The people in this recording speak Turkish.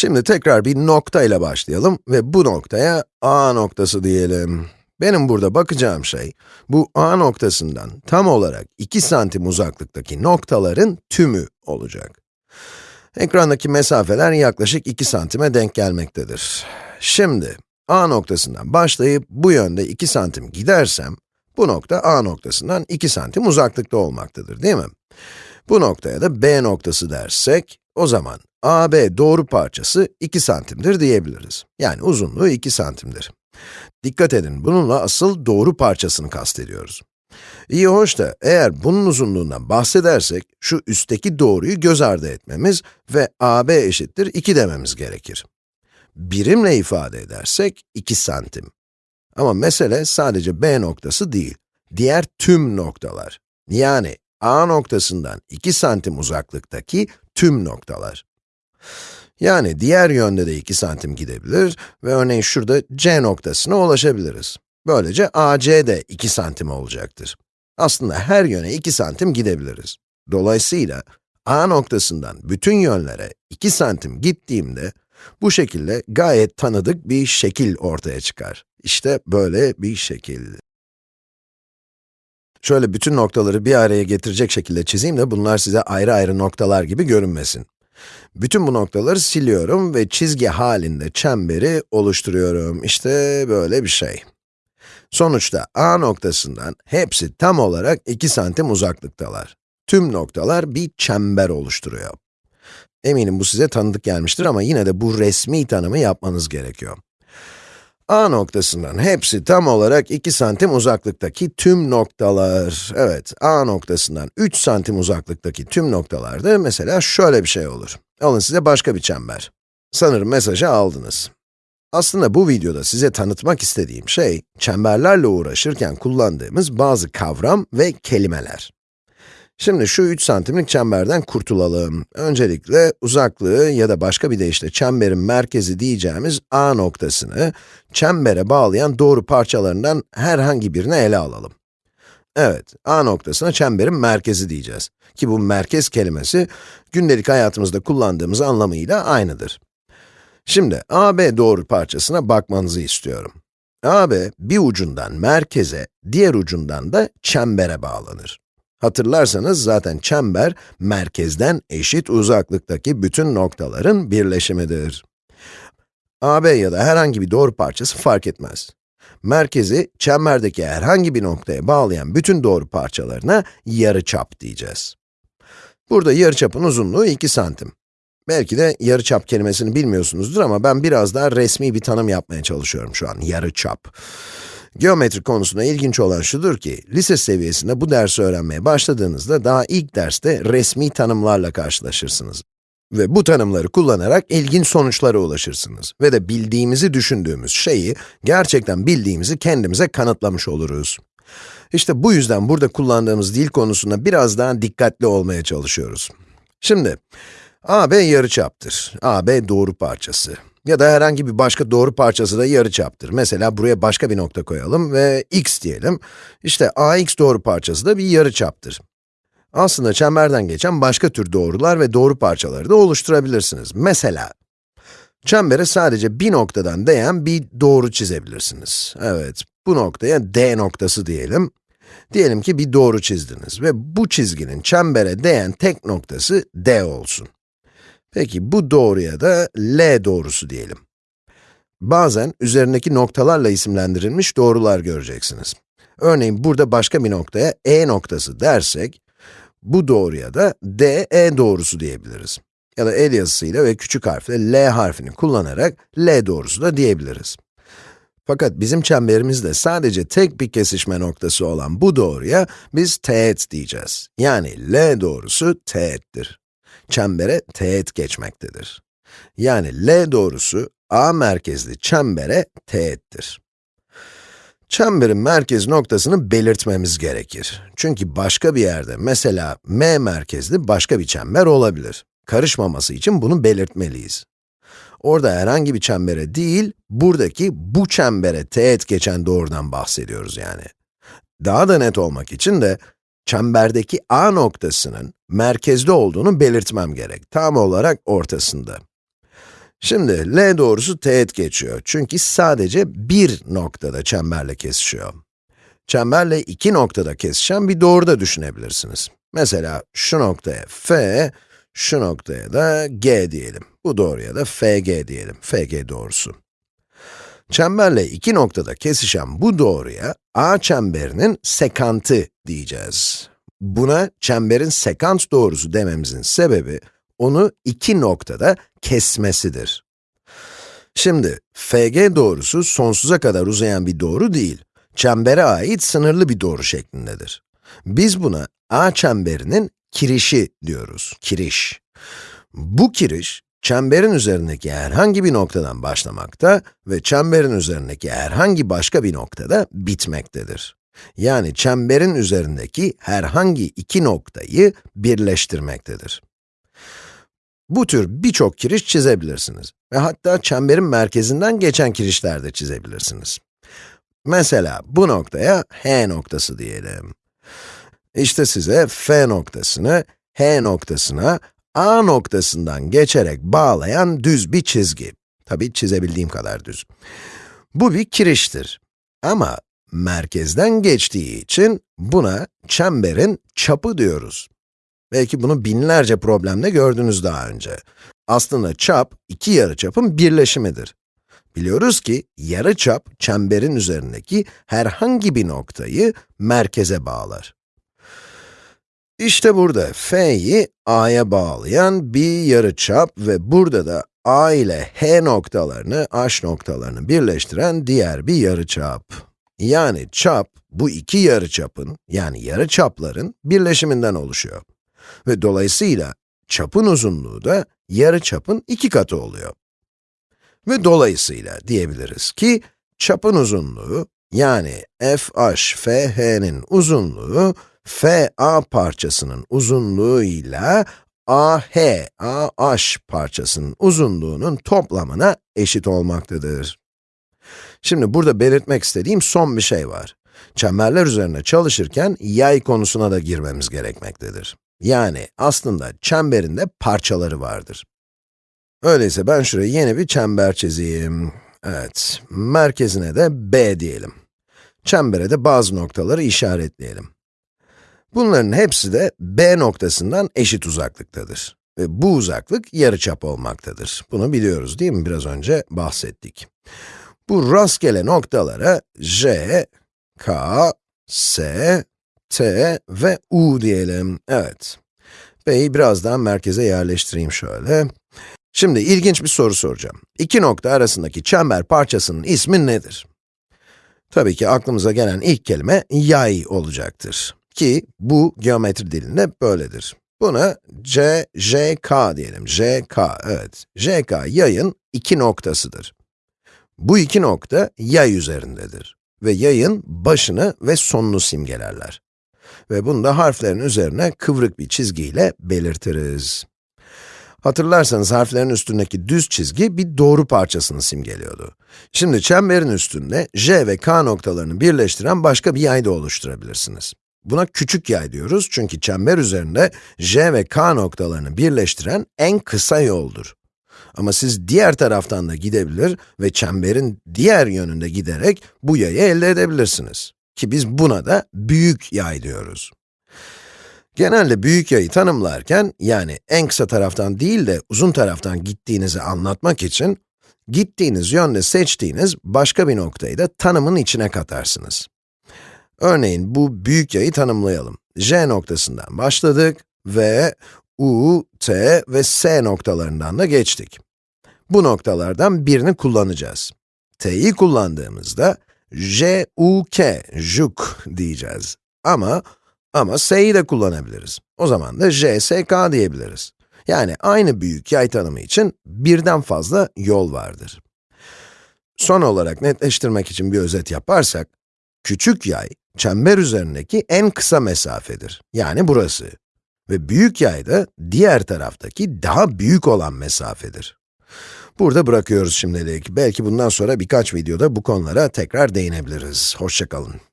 Şimdi tekrar bir nokta ile başlayalım ve bu noktaya A noktası diyelim. Benim burada bakacağım şey, bu A noktasından tam olarak 2 santim uzaklıktaki noktaların tümü olacak. Ekrandaki mesafeler yaklaşık 2 santime denk gelmektedir. Şimdi, A noktasından başlayıp bu yönde 2 santim gidersem, bu nokta A noktasından 2 santim uzaklıkta olmaktadır, değil mi? Bu noktaya da B noktası dersek, o zaman AB doğru parçası 2 santimdir diyebiliriz. Yani uzunluğu 2 santimdir. Dikkat edin, bununla asıl doğru parçasını kastediyoruz. İyi hoş da, eğer bunun uzunluğundan bahsedersek, şu üstteki doğruyu göz ardı etmemiz ve AB eşittir 2 dememiz gerekir. Birimle ifade edersek 2 santim. Ama mesele sadece B noktası değil, diğer tüm noktalar. Yani A noktasından 2 santim uzaklıktaki tüm noktalar. Yani diğer yönde de 2 santim gidebilir ve örneğin şurada C noktasına ulaşabiliriz. Böylece AC de 2 santim olacaktır. Aslında her yöne 2 santim gidebiliriz. Dolayısıyla A noktasından bütün yönlere 2 santim gittiğimde, bu şekilde gayet tanıdık bir şekil ortaya çıkar. İşte böyle bir şekil. Şöyle bütün noktaları bir araya getirecek şekilde çizeyim de bunlar size ayrı ayrı noktalar gibi görünmesin. Bütün bu noktaları siliyorum ve çizgi halinde çemberi oluşturuyorum. İşte böyle bir şey. Sonuçta A noktasından hepsi tam olarak 2 santim uzaklıktalar. Tüm noktalar bir çember oluşturuyor. Eminim bu size tanıdık gelmiştir ama yine de bu resmi tanımı yapmanız gerekiyor. A noktasından hepsi tam olarak 2 santim uzaklıktaki tüm noktalar. Evet, A noktasından 3 santim uzaklıktaki tüm noktalarda mesela şöyle bir şey olur. Alın size başka bir çember. Sanırım mesajı aldınız. Aslında bu videoda size tanıtmak istediğim şey, çemberlerle uğraşırken kullandığımız bazı kavram ve kelimeler. Şimdi şu 3 santimlik çemberden kurtulalım. Öncelikle uzaklığı ya da başka bir deyişle çemberin merkezi diyeceğimiz A noktasını, çembere bağlayan doğru parçalarından herhangi birini ele alalım. Evet, A noktasına çemberin merkezi diyeceğiz. Ki bu merkez kelimesi, gündelik hayatımızda kullandığımız anlamıyla aynıdır. Şimdi, AB doğru parçasına bakmanızı istiyorum. AB, bir ucundan merkeze, diğer ucundan da çembere bağlanır. Hatırlarsanız zaten çember, merkezden eşit uzaklıktaki bütün noktaların birleşimidir. AB ya da herhangi bir doğru parçası fark etmez. Merkezi, çemberdeki herhangi bir noktaya bağlayan bütün doğru parçalarına yarıçap diyeceğiz. Burada yarıçapın uzunluğu 2 santim. Belki de yarıçap kelimesini bilmiyorsunuzdur ama ben biraz daha resmi bir tanım yapmaya çalışıyorum şu an, yarıçap. Geometri konusunda ilginç olan şudur ki, lise seviyesinde bu dersi öğrenmeye başladığınızda daha ilk derste resmi tanımlarla karşılaşırsınız. Ve bu tanımları kullanarak ilginç sonuçlara ulaşırsınız. Ve de bildiğimizi düşündüğümüz şeyi, gerçekten bildiğimizi kendimize kanıtlamış oluruz. İşte bu yüzden burada kullandığımız dil konusunda biraz daha dikkatli olmaya çalışıyoruz. Şimdi, AB yarıçaptır. AB doğru parçası. Ya da herhangi bir başka doğru parçası da yarıçaptır. Mesela buraya başka bir nokta koyalım ve x diyelim. İşte ax doğru parçası da bir yarıçaptır. Aslında çemberden geçen başka tür doğrular ve doğru parçaları da oluşturabilirsiniz. Mesela, çembere sadece bir noktadan değen bir doğru çizebilirsiniz. Evet, bu noktaya D noktası diyelim. Diyelim ki bir doğru çizdiniz ve bu çizginin çembere değen tek noktası D olsun. Peki bu doğruya da L doğrusu diyelim. Bazen üzerindeki noktalarla isimlendirilmiş doğrular göreceksiniz. Örneğin burada başka bir noktaya E noktası dersek, bu doğruya da DE doğrusu diyebiliriz. Ya da el yazısıyla ve küçük harfle L harfini kullanarak L doğrusu da diyebiliriz. Fakat bizim çemberimizde sadece tek bir kesişme noktası olan bu doğruya biz teğet diyeceğiz. Yani L doğrusu teğettir. Çembere teğet geçmektedir. Yani L doğrusu A merkezli çembere teğettir. Çemberin merkez noktasını belirtmemiz gerekir. Çünkü başka bir yerde, mesela M merkezli başka bir çember olabilir. Karışmaması için bunu belirtmeliyiz. Orada herhangi bir çembere değil, buradaki bu çembere teğet geçen doğrudan bahsediyoruz yani. Daha da net olmak için de, çemberdeki A noktasının merkezde olduğunu belirtmem gerek. Tam olarak ortasında. Şimdi L doğrusu teğet geçiyor. Çünkü sadece bir noktada çemberle kesişiyor. Çemberle iki noktada kesişen bir doğru da düşünebilirsiniz. Mesela şu noktaya F, şu noktaya da G diyelim. Bu doğruya da FG diyelim, FG doğrusu. Çemberle iki noktada kesişen bu doğruya A çemberinin sekantı diyeceğiz. Buna çemberin sekant doğrusu dememizin sebebi, onu iki noktada kesmesidir. Şimdi, FG doğrusu sonsuza kadar uzayan bir doğru değil, çembere ait sınırlı bir doğru şeklindedir. Biz buna A çemberinin kirişi diyoruz, kiriş. Bu kiriş, çemberin üzerindeki herhangi bir noktadan başlamakta ve çemberin üzerindeki herhangi başka bir noktada bitmektedir. Yani çemberin üzerindeki herhangi iki noktayı birleştirmektedir. Bu tür birçok kiriş çizebilirsiniz ve hatta çemberin merkezinden geçen kirişler de çizebilirsiniz. Mesela bu noktaya H noktası diyelim. İşte size F noktasını, H noktasına, A noktasından geçerek bağlayan düz bir çizgi. Tabii çizebildiğim kadar düz. Bu bir kiriştir. Ama merkezden geçtiği için buna çemberin çapı diyoruz. Belki bunu binlerce problemde gördünüz daha önce. Aslında çap, iki yarıçapın birleşimidir. Biliyoruz ki yarıçap, çemberin üzerindeki herhangi bir noktayı merkeze bağlar. İşte burada F'yi A'ya bağlayan bir yarıçap ve burada da A ile H noktalarını, H noktalarını birleştiren diğer bir yarıçap. Yani çap, bu iki yarıçapın, yani yarıçapların birleşiminden oluşuyor. Ve dolayısıyla çapın uzunluğu da yarıçapın iki katı oluyor. Ve dolayısıyla diyebiliriz ki, çapın uzunluğu, yani fh, fh'nin uzunluğu, FA parçasının uzunluğu ile AH, AH parçasının uzunluğunun toplamına eşit olmaktadır. Şimdi burada belirtmek istediğim son bir şey var. Çemberler üzerine çalışırken yay konusuna da girmemiz gerekmektedir. Yani aslında çemberinde parçaları vardır. Öyleyse ben şuraya yeni bir çember çizeyim. Evet, merkezine de B diyelim. Çembere de bazı noktaları işaretleyelim. Bunların hepsi de B noktasından eşit uzaklıktadır. Ve bu uzaklık yarıçap olmaktadır. Bunu biliyoruz değil mi? Biraz önce bahsettik. Bu rastgele noktalara J, K, S, T ve U diyelim. Evet. B'yi biraz daha merkeze yerleştireyim şöyle. Şimdi ilginç bir soru soracağım. İki nokta arasındaki çember parçasının ismi nedir? Tabii ki aklımıza gelen ilk kelime yay olacaktır. Ki bu geometri dilinde böyledir. Buna C, J, K diyelim. J, K, evet. J, K yayın iki noktasıdır. Bu iki nokta yay üzerindedir. Ve yayın başını ve sonunu simgelerler. Ve bunu da harflerin üzerine kıvrık bir çizgiyle belirtiriz. Hatırlarsanız harflerin üstündeki düz çizgi bir doğru parçasını simgeliyordu. Şimdi çemberin üstünde J ve K noktalarını birleştiren başka bir yay da oluşturabilirsiniz. Buna küçük yay diyoruz çünkü çember üzerinde J ve K noktalarını birleştiren en kısa yoldur. Ama siz diğer taraftan da gidebilir ve çemberin diğer yönünde giderek bu yayı elde edebilirsiniz. Ki biz buna da büyük yay diyoruz. Genelde büyük yayı tanımlarken, yani en kısa taraftan değil de uzun taraftan gittiğinizi anlatmak için, gittiğiniz yönde seçtiğiniz başka bir noktayı da tanımın içine katarsınız. Örneğin bu büyük yayı tanımlayalım. J noktasından başladık ve U, T ve S noktalarından da geçtik. Bu noktalardan birini kullanacağız. T'yi kullandığımızda J, U, K, juk diyeceğiz. Ama, ama S'yi de kullanabiliriz. O zaman da J, S, K diyebiliriz. Yani aynı büyük yay tanımı için birden fazla yol vardır. Son olarak netleştirmek için bir özet yaparsak, küçük yay, çember üzerindeki en kısa mesafedir. Yani burası. Ve büyük yay da diğer taraftaki daha büyük olan mesafedir. Burada bırakıyoruz şimdilik. Belki bundan sonra birkaç videoda bu konulara tekrar değinebiliriz. Hoşçakalın.